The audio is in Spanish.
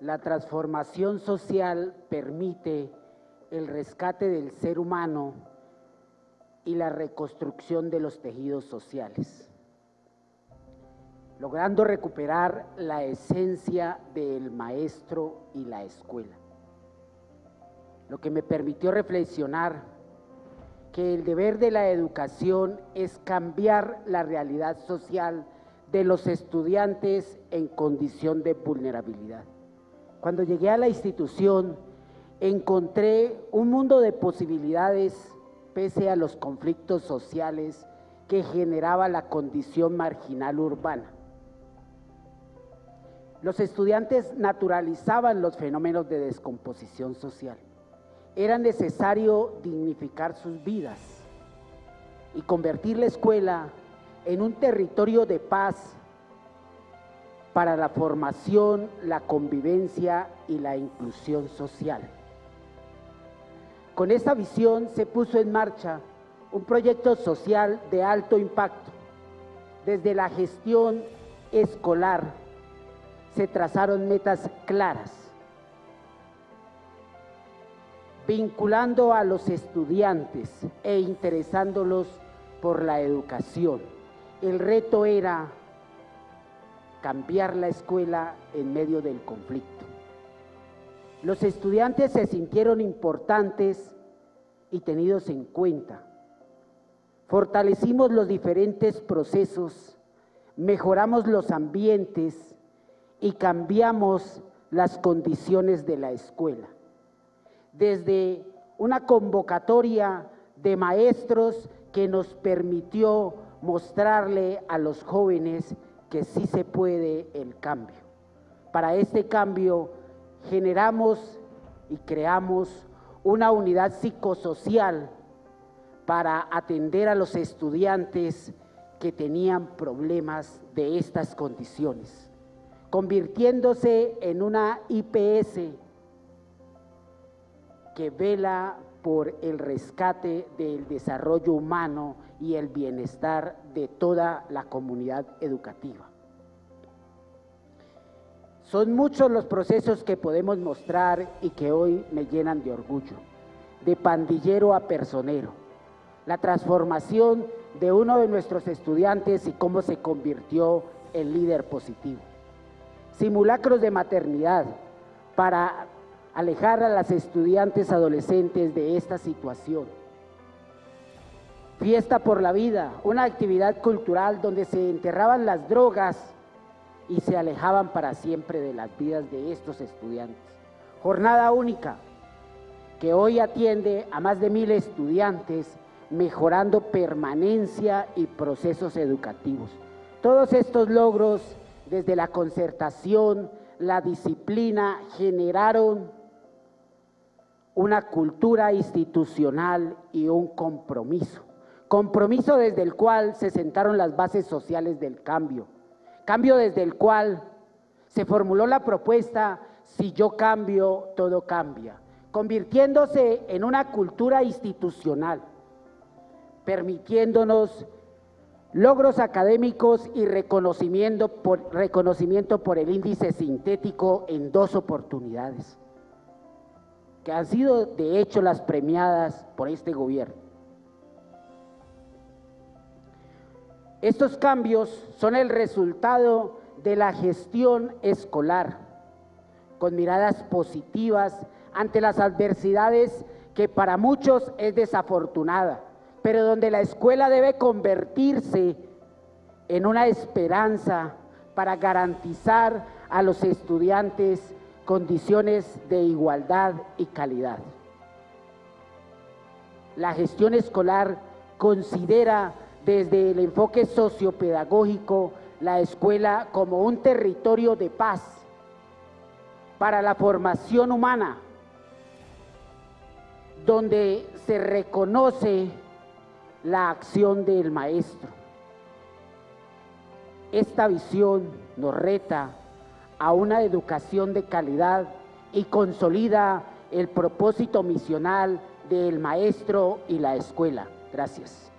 La transformación social permite el rescate del ser humano y la reconstrucción de los tejidos sociales, logrando recuperar la esencia del maestro y la escuela. Lo que me permitió reflexionar que el deber de la educación es cambiar la realidad social de los estudiantes en condición de vulnerabilidad. Cuando llegué a la institución, encontré un mundo de posibilidades pese a los conflictos sociales que generaba la condición marginal urbana. Los estudiantes naturalizaban los fenómenos de descomposición social. Era necesario dignificar sus vidas y convertir la escuela en un territorio de paz para la formación, la convivencia y la inclusión social. Con esta visión se puso en marcha un proyecto social de alto impacto. Desde la gestión escolar se trazaron metas claras, vinculando a los estudiantes e interesándolos por la educación. El reto era cambiar la escuela en medio del conflicto. Los estudiantes se sintieron importantes y tenidos en cuenta. Fortalecimos los diferentes procesos, mejoramos los ambientes y cambiamos las condiciones de la escuela. Desde una convocatoria de maestros que nos permitió mostrarle a los jóvenes que sí se puede el cambio. Para este cambio generamos y creamos una unidad psicosocial para atender a los estudiantes que tenían problemas de estas condiciones, convirtiéndose en una IPS que vela por el rescate del desarrollo humano y el bienestar de toda la comunidad educativa. Son muchos los procesos que podemos mostrar y que hoy me llenan de orgullo, de pandillero a personero, la transformación de uno de nuestros estudiantes y cómo se convirtió en líder positivo. Simulacros de maternidad para alejar a las estudiantes adolescentes de esta situación. Fiesta por la vida, una actividad cultural donde se enterraban las drogas y se alejaban para siempre de las vidas de estos estudiantes. Jornada única, que hoy atiende a más de mil estudiantes, mejorando permanencia y procesos educativos. Todos estos logros, desde la concertación, la disciplina, generaron una cultura institucional y un compromiso. Compromiso desde el cual se sentaron las bases sociales del cambio. Cambio desde el cual se formuló la propuesta si yo cambio, todo cambia, convirtiéndose en una cultura institucional, permitiéndonos logros académicos y reconocimiento por, reconocimiento por el índice sintético en dos oportunidades, que han sido de hecho las premiadas por este gobierno. Estos cambios son el resultado de la gestión escolar, con miradas positivas ante las adversidades que para muchos es desafortunada, pero donde la escuela debe convertirse en una esperanza para garantizar a los estudiantes condiciones de igualdad y calidad. La gestión escolar considera desde el enfoque sociopedagógico la escuela como un territorio de paz para la formación humana, donde se reconoce la acción del maestro. Esta visión nos reta a una educación de calidad y consolida el propósito misional del maestro y la escuela. Gracias.